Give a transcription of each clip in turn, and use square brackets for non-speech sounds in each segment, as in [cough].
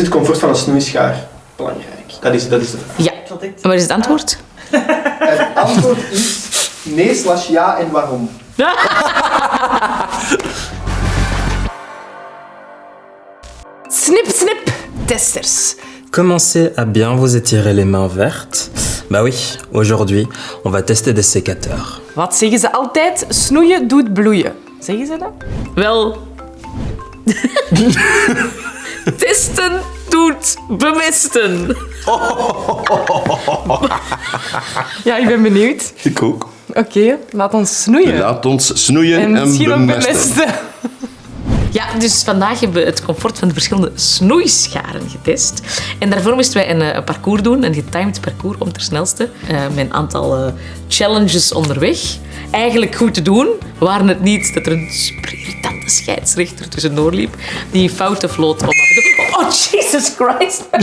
het comfort van een snoeischaar belangrijk? Dat is, dat is de vraag. Ja. En wat is het antwoord? [laughs] Het antwoord is nee slash ja en waarom? [laughs] Snip, snip, testers. Commencez à bien vous étirer les mains vertes. Bah oui, aujourd'hui, on va tester des sécateurs. Wat zeggen ze altijd? Snoeien doet bloeien. Zeggen ze dat? Wel. [laughs] Testen doet bemesten. Ja, ik ben benieuwd. Ik ook. Oké, laat ons snoeien. Laat ons snoeien En en, misschien ook bemesten. bemesten. Ja, dus vandaag hebben we het comfort van de verschillende snoeischaren getest. En daarvoor moesten wij een, eh, een parcours doen, een getimed parcours om ter snelste. eh, met een aantal eh, challenges onderweg. Eigenlijk goed te doen, waren het niet dat er een super scheidsrechter tussendoor liep die fouten floot om toe... Oh, Jesus Christ! [laughs]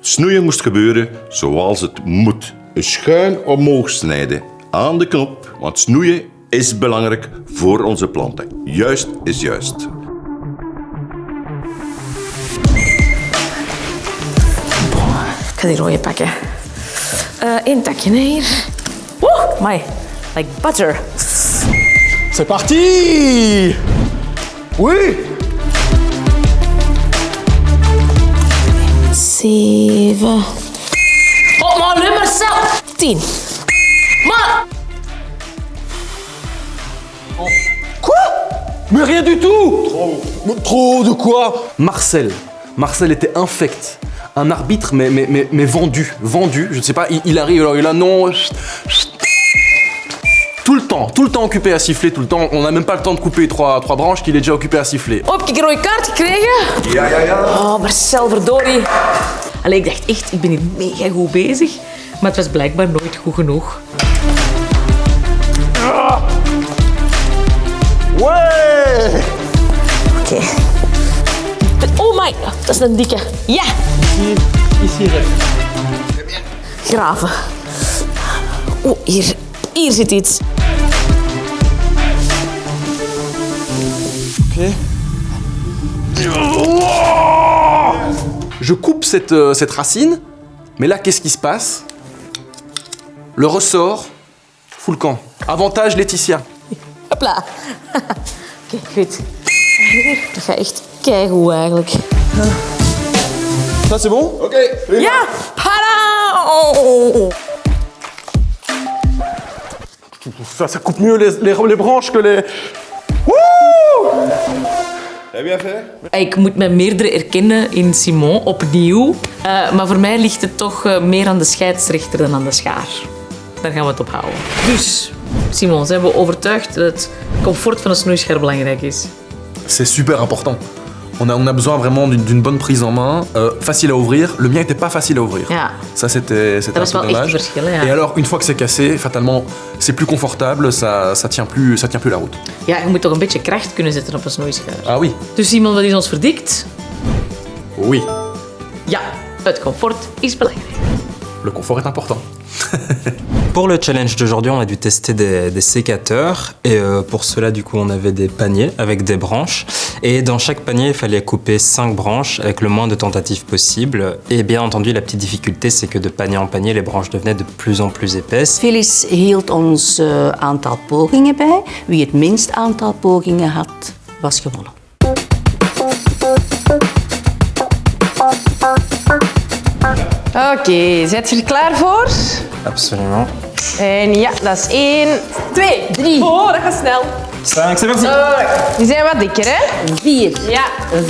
Snoeien moest gebeuren zoals het moet. Een schuin omhoog snijden aan de knop, want snoeien is belangrijk voor onze planten. Juist is juist. Ik ga die rode pakken. Eén takje hier. Woe, my, like butter. C'est parti Oui Zeven. Oh, zelf. Tien. Maar... Mais rien du tout Trop, trop de quoi? Marcel. Marcel était infect. Un arbitre, mais, mais, mais, mais vendu. Vendu. Je ne sais pas, il, il arrive, alors il a non. chut, chut. Tout le temps, tout le temps occupé à siffler, tout le temps. On n'a même pas le temps de couper trois, trois branches qu'il est déjà occupé à siffler. Heb ik een rode kaart gekregen? Ja, ja, ja. Oh, Marcel, verdorie. Allee, ik dacht echt, ik ben hier mega goed bezig. Maar het was blijkbaar nooit goed genoeg. Ouais Oké. Oh my, dat is een dikke. Ja! Ici, recht. Graven. Oh, hier, hier zit iets. Je coupe cette, euh, cette racine, mais là, qu'est-ce qui se passe? Le ressort, full camp. Avantage Laetitia. Hopla. [laughs] Oké, goed. Dat gaat echt keigoed eigenlijk. Ça, c'est bon? Oké, Ja! Pada! Oh. ça, ça coupe mieux les, les, les branches que les... Heb je even? Ik moet me meerdere erkennen in Simon, opnieuw. Eh, maar voor mij ligt het toch eh, meer aan de scheidsrechter dan aan de schaar. Daar gaan we het op houden. Dus, Simon, zijn we overtuigd dat het comfort van een snoeischaar belangrijk is? C'est super important. On a, on a besoin vraiment d'une bonne prise en main, euh, facile à ouvrir. Le mien n'était pas facile à ouvrir. Ja. Ça, c'était un peu dommage. ja. Et alors, une fois que c'est cassé, fatalement, c'est plus confortable, ça, ça, tient plus, ça tient plus la route. Ja, je moet toch een beetje kracht kunnen zetten op een snoeischaar. Ah oui Dus Simon, wat is ons verdikt? Oui, Ja, het comfort is belangrijk. le confort est important. [laughs] Pour le challenge d'aujourd'hui, on a dû tester des, des sécateurs et euh, pour cela, du coup, on avait des paniers avec des branches et dans chaque panier, il fallait couper 5 branches avec le moins de tentatives possible et bien entendu, la petite difficulté, c'est que de panier en panier, les branches devenaient de plus en plus épaisses. Phyllis hield ons eh, aantal pogingen bij. Wie het minst aantal pogingen had, was gewonnen. Oké, zet je er klaar voor? Absolument. En ja, dat is één, twee, drie. Oh, dat gaat snel. 5, c'est parti Die zijn wat dikker, hè? Vier, Ja.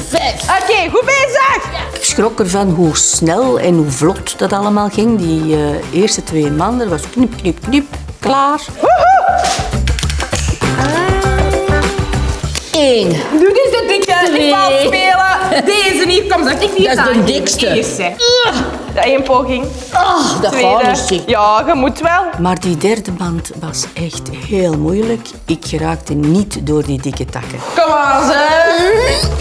vijf. Oké, goed bezig. Ik schrok ervan hoe snel en hoe vlot dat allemaal ging. Die eh, eerste twee maanden was knip, knip, knip, klaar. Eén. Doe eens de dikke. Ik ga spelen. Deze hier, kom, zeg ik niet Dat is de dikste. Eerste. Dat één poging. Ah, dat gaat Tweede. niet, zeg. Ja, je moet wel. Maar die derde band was echt heel moeilijk. Ik geraakte niet door die dikke takken. Kom aan, [laughs]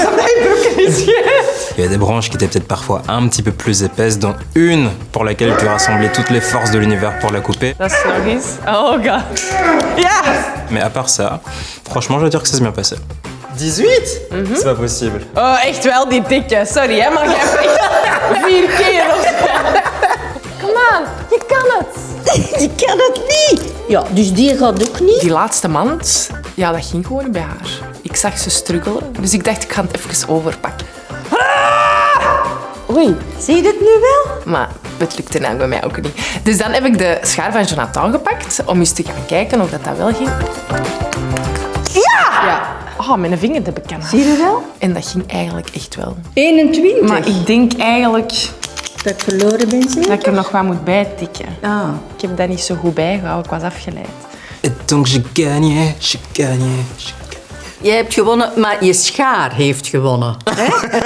is omdat je broek is [laughs] Il y avait des branches qui étaient peut-être parfois un petit peu plus épaisses, dont une pour laquelle tu rassembler toutes les forces de l'univers pour la couper. Dat is nog eens. Oh god. Ja. Mais à part ça, franchement, je dois dire que ça s'est bien passé. 18 C'est pas possible. Oh, echt wel die dikke. Sorry, hè, maar jij hebt echt [laughs] vier keer of zo. Kom aan, je kan het. [laughs] Je kan het niet. Ja, dus die gaat ook niet. Die laatste mand, ja, dat ging gewoon niet bij haar. Ik zag ze struggelen, dus ik dacht, ik ga het even overpakken. Ah! Oei, Zie je het nu wel? maar het lukte nou bij mij ook niet. Dus dan heb ik de schaar van Jonathan gepakt om eens te gaan kijken of dat, dat wel ging. Oh, mijn vinger heb ik aan. Zie je wel? En dat ging eigenlijk echt wel. 21. Maar ik denk eigenlijk Dat ik verloren ben, dat ik er nog wat moet bijtikken. Ah. Ik heb dat niet zo goed bijgehouden, ik was afgeleid. Et donc j'ai gagné. j'ai- Jij hebt gewonnen, maar je schaar heeft gewonnen.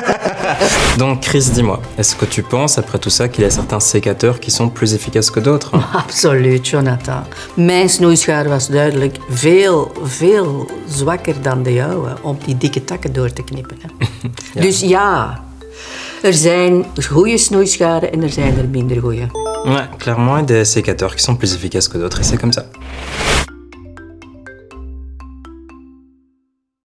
[laughs] Donc Chris, dis-moi, est-ce que tu penses après tout ça qu'il y a certains sécateurs qui sont plus efficaces que d'autres [laughs] Absoluut, Jonathan. Mijn snoeischaar was duidelijk veel, veel zwakker dan de jouwe om die dikke takken door te knippen. Hè. [laughs] Dus ja, er zijn goede snoeischaren en er zijn er minder goede. Ouais, clairement, il y a des sécateurs qui sont plus efficaces que d'autres et c'est comme ça.